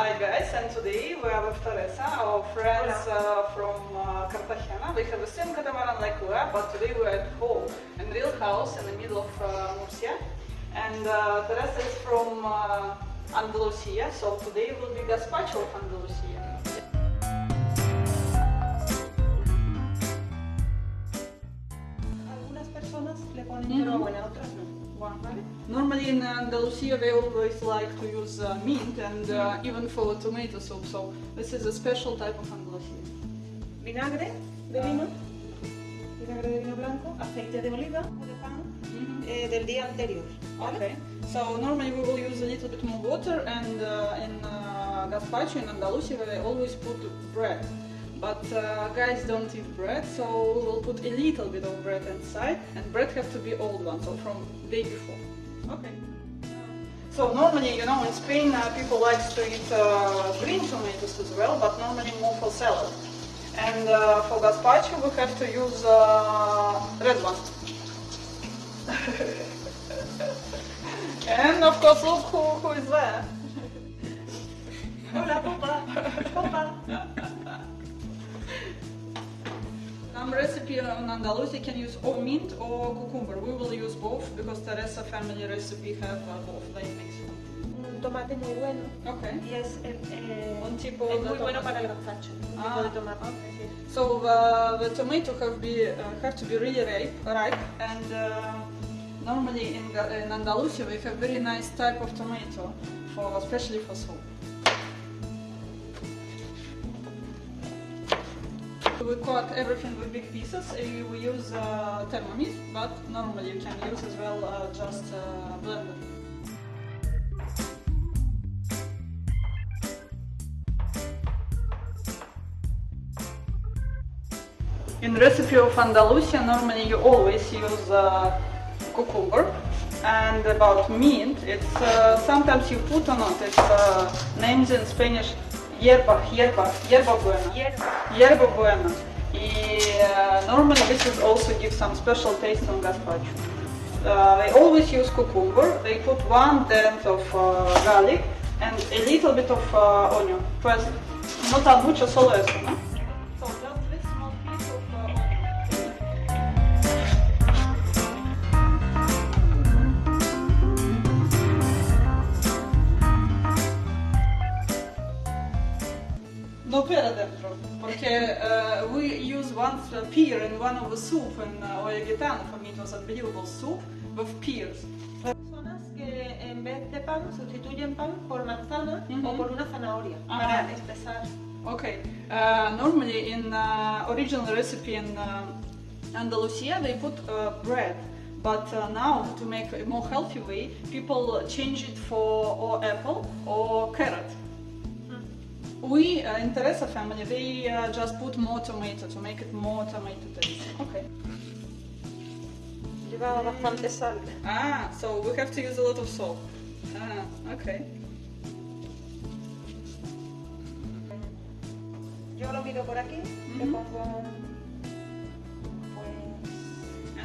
Hi guys, and today we are with Teresa, our friends uh, from uh, Cartagena. We have the same catamaran like we are, but today we are at home in real house in the middle of uh, Murcia. And uh, Teresa is from uh, Andalusia, so today will be gazpacho of Andalusia. Algunas personas le ponen Mhm. hierbabuena, otras no. ¿Vale? Normally in Andalusia they always like to use uh, mint and uh, even for tomato soup, so this is a special type of Andalusia. Vinagre de vino, vinagre de vino blanco, aceite de oliva o de pan eh, del día anterior. ¿vale? Okay. So normally we will use a little bit more water and uh, in uh, gazpacho in Andalusia we always put bread. But uh, guys don't eat bread, so we will put a little bit of bread inside and bread have to be old one, so from day before. Okay. So normally, you know, in Spain uh, people like to eat uh, green tomatoes as well, but normally more for salad. And uh, for gazpacho we have to use uh, red one. And of course, look who, who is there. Hola, popa, popa. Some recipe on Andalusia can use or mint or cucumber. We will use both because Teresa family recipe have uh, both. They mix. Un tomate muy bueno Okay. y es, eh, eh, Un tipo es de muy bueno para el gazpacho. Un tipo Ah, de tomate. okay. So uh, the tomato have be uh, have to be really ripe, ripe and uh, normally in, in Andalusia we have very nice type of tomato for especially for soup. We cut everything with big pieces. Uh, We use uh, but normally you can use as well uh, just uh, blender. In recipe of Andalusia, normally you always use uh, cucumber. And about mint, it's uh, sometimes you put or not. It's uh, names in Spanish hierba, hierba, hierba buena. Hierba. Buena. Y, uh, normally this is also give some special taste on gazpacho. Uh, they always use cucumber. They put one tenth of uh, garlic and a little bit of uh, onion. Pues no tan mucho, solo eso, ¿no? One uh, pear in one of the soup in uh, Olla Gitano. For me it was unbelievable soup with pears. Personas que en vez de pan sustituyen pan por manzana Mhm. o por una zanahoria Ajá. para espesar. Okay, uh, normally in uh, original recipe in uh, Andalusia they put uh, bread, but uh, now to make a more healthy way, people change it for or apple or carrot. We uh, in Teresa family they uh, just put more tomato to make it more tomato taste. Okay. Lleva bastante sal. Ah, so we have to use a lot of salt. Ah, okay. Yo lo por aquí, le Mhm. pongo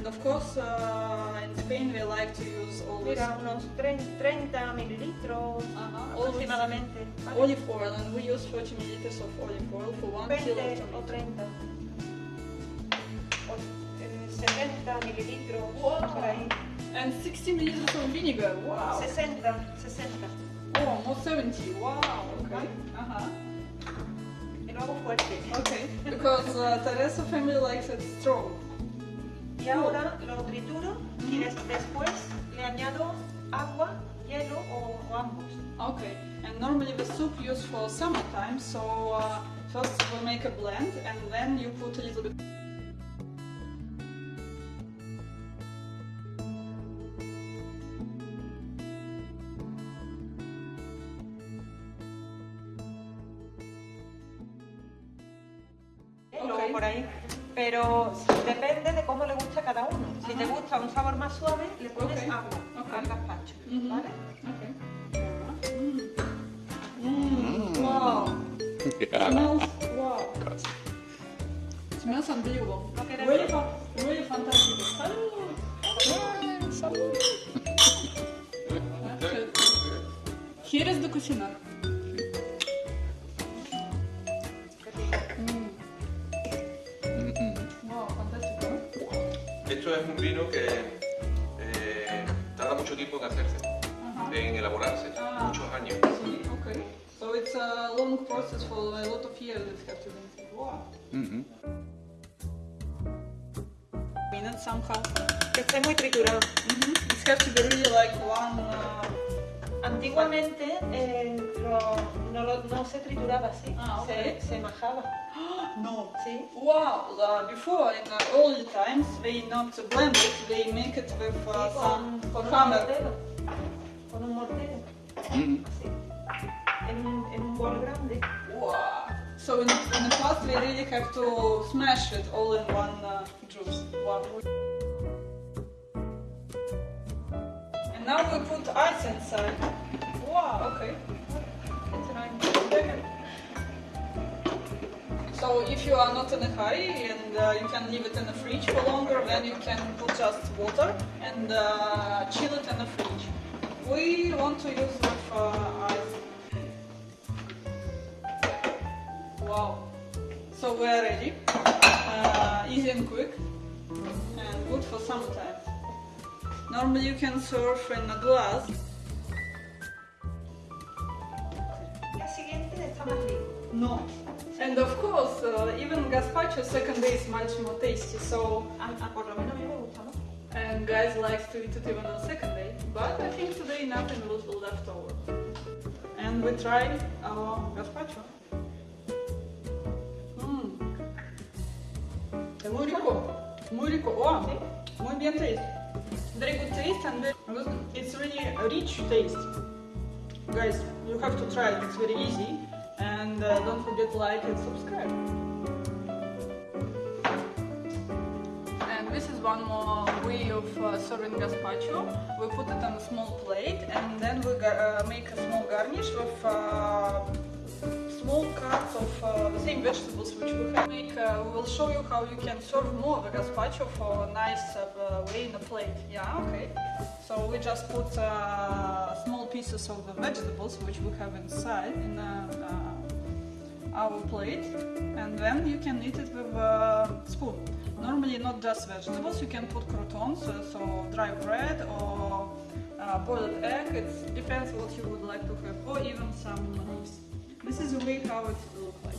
And of course, uh, in Spain we like to use always mira unos 30, 30 mililitros Uh-huh, aproximadamente. ¿vale? olive oil, and we use 40 milliliters of olive oil for one 20 kilo of o tomato. 30. O, eh, 70 mililitros Wow. por ahí. And 60 milliliters of vinegar. Wow. 60, 60. Oh, almost 70. Wow. Okay. Uh-huh. Y fuerte. Okay. Because uh, Teresa family likes it strong. Y ahora lo trituro y des- después le añado agua, hielo o, o ambos. Okay. And normally the soup used for summertime, so uh, first we make a blend, and then you put a little bit. Ok. Luego por ahí. Pero depende de cómo le gusta a cada uno. Si te gusta un sabor más suave, le pones agua Ok. al gazpacho. Mhm. ¿Vale? Okay. Mm. Wow. Yeah. Smells wow. Smells unbelievable. ¿No quieres Really, ver? fa- really fantastic. Salud. Here is the es un vino que eh, tarda mucho tiempo en hacerse, Uh-huh. en elaborarse, Ah. muchos años. Okay. So it's a long process for a lot of years that have to be. Wow. Minutes somehow. Que esté muy triturado. Mm-hmm. It has to be really like one. Uh, Antiguamente eh, lo- no, lo- no se trituraba así, Ah, ok. se, se majaba. no. ¿sí? Wow. Uh, before in the old times they not blend it. They make it with uh, Sí, some con, con un hammer. mortero. Con un mortero. Así. En un, en un bol grande. Wow. So in, in the past we really have to smash it all in one uh, juice. Wow. Now we put ice inside. Wow, okay. So if you are not in a hurry and uh, you can leave it in the fridge for longer, then you can put just water and uh, chill it in the fridge. We want to use with uh, ice. Wow. So we are ready. Uh, easy and quick. And good for summertime. Normally you can serve in a glass. El siguiente está más rico. No. And of course, uh, even gazpacho second day is much more tasty. So, A, a por a mí me gusta, ¿no? and guys likes to eat it even on second day. But I think today nothing will be left over. And we try our gazpacho. Mm. Muy rico. Muy rico. Wow. Muy bien taste. Very good taste and very, it's really rich taste. Guys, you have to try it. It's very easy. And uh, don't forget to like and subscribe. And this is one more way of uh, serving gazpacho. We put it on a small plate and then we uh, make a small garnish with cuts of uh, the same vegetables which we have. Make, uh, we will show you how you can serve more the gazpacho for a nice uh, way in a plate. Yeah, okay. So we just put uh, small pieces of the vegetables which we have inside in uh, uh, our plate and then you can eat it with a spoon. Normally not just vegetables, you can put croutons, so dry bread or boiled egg, it depends what you would like to have, or even some rice. This is way how it will look like.